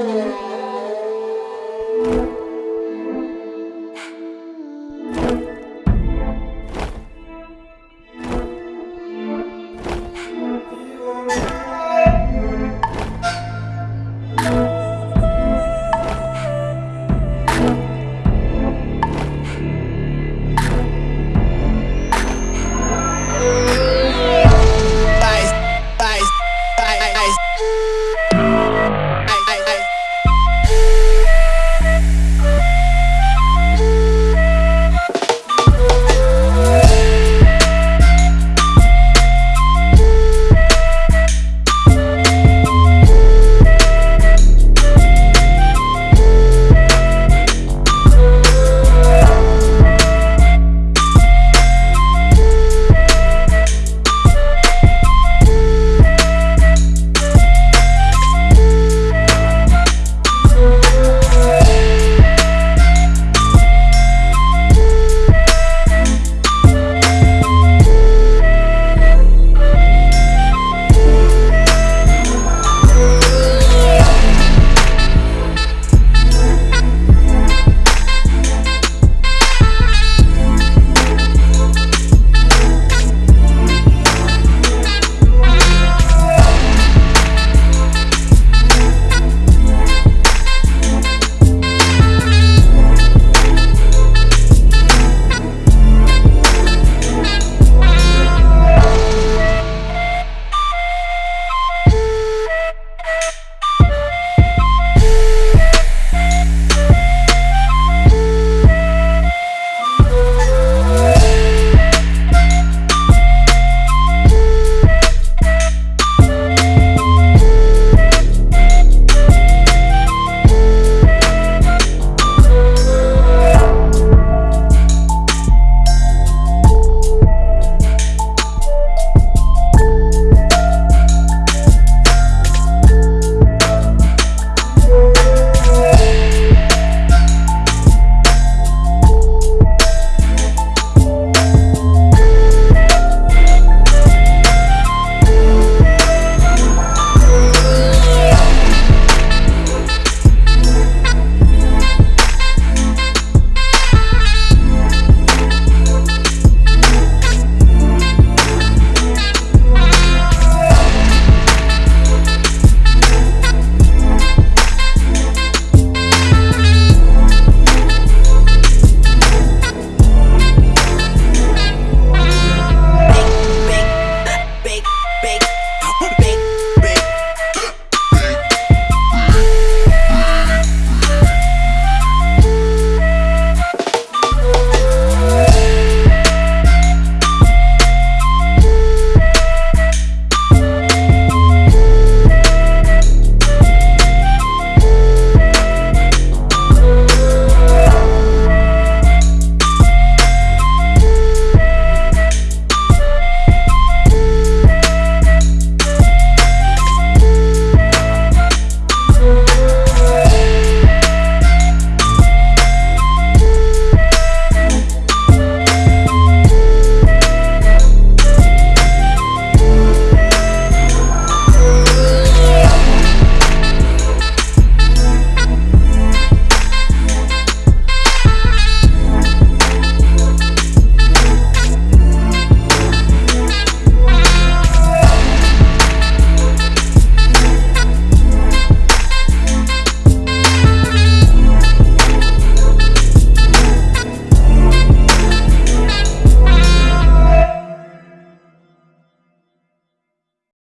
Oh.